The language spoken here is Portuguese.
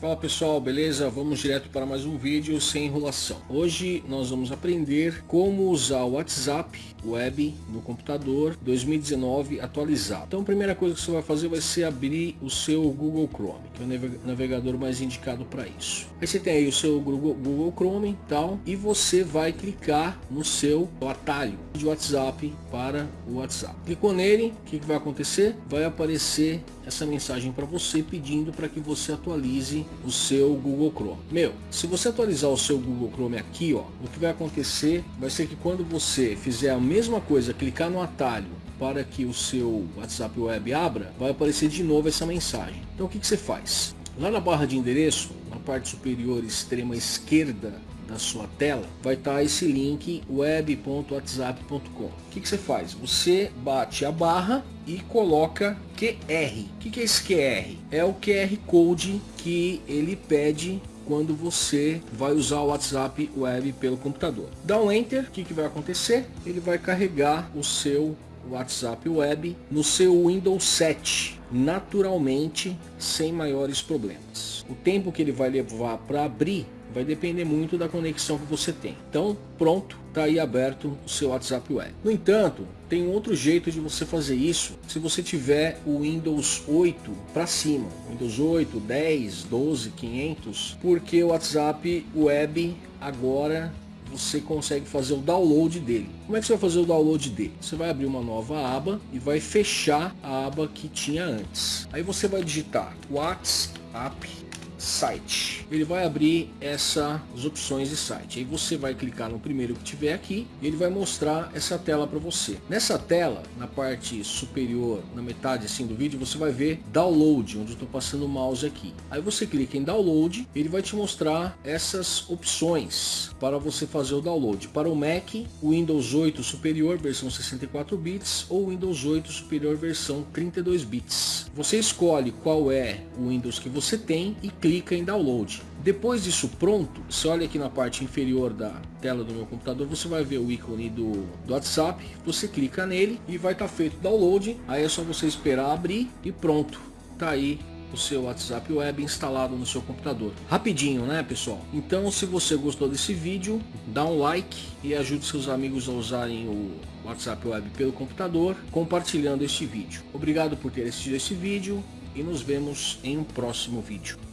Fala pessoal, beleza? Vamos direto para mais um vídeo sem enrolação. Hoje nós vamos aprender como usar o WhatsApp web no computador 2019 atualizado. Então a primeira coisa que você vai fazer vai ser abrir o seu Google Chrome, que é o navegador mais indicado para isso. Aí você tem aí o seu Google, Chrome tal, e você vai clicar no seu atalho de WhatsApp para o WhatsApp. Clicou nele, o que, que vai acontecer? Vai aparecer essa mensagem para você pedindo para que você atualize o seu Google Chrome. Meu, se você atualizar o seu Google Chrome aqui, ó, o que vai acontecer vai ser que quando você fizer a mesma coisa, clicar no atalho para que o seu WhatsApp Web abra, vai aparecer de novo essa mensagem. Então o que, que você faz? Lá na barra de endereço, na parte superior extrema esquerda da sua tela, vai estar tá esse link web.whatsapp.com. O que, que você faz? Você bate a barra e coloca QR. O que, que é esse QR? É o QR Code que ele pede quando você vai usar o WhatsApp Web pelo computador. Dá um Enter, o que, que vai acontecer? Ele vai carregar o seu WhatsApp Web no seu Windows 7, naturalmente, sem maiores problemas. O tempo que ele vai levar para abrir vai depender muito da conexão que você tem. Então, pronto, está aí aberto o seu WhatsApp Web. No entanto, tem outro jeito de você fazer isso se você tiver o Windows 8 para cima. Windows 8, 10, 12, 500, porque o WhatsApp Web agora você consegue fazer o download dele. Como é que você vai fazer o download dele? Você vai abrir uma nova aba e vai fechar a aba que tinha antes. Aí você vai digitar WhatsApp site. Ele vai abrir essas opções de site. Aí você vai clicar no primeiro que tiver aqui e ele vai mostrar essa tela para você. Nessa tela, na parte superior, na metade assim do vídeo, você vai ver download, onde eu estou passando o mouse aqui. Aí você clica em download, ele vai te mostrar essas opções para você fazer o download. Para o Mac, o Windows 8 superior, versão 64 bits, ou Windows 8 superior, versão 32 bits. Você escolhe qual é o Windows que você tem e clica clica em download. Depois disso pronto, você olha aqui na parte inferior da tela do meu computador, você vai ver o ícone do, do WhatsApp, você clica nele e vai estar tá feito o download, aí é só você esperar abrir e pronto, tá aí o seu WhatsApp Web instalado no seu computador. Rapidinho, né pessoal? Então se você gostou desse vídeo, dá um like e ajude seus amigos a usarem o WhatsApp Web pelo computador, compartilhando este vídeo. Obrigado por ter assistido esse vídeo e nos vemos em um próximo vídeo.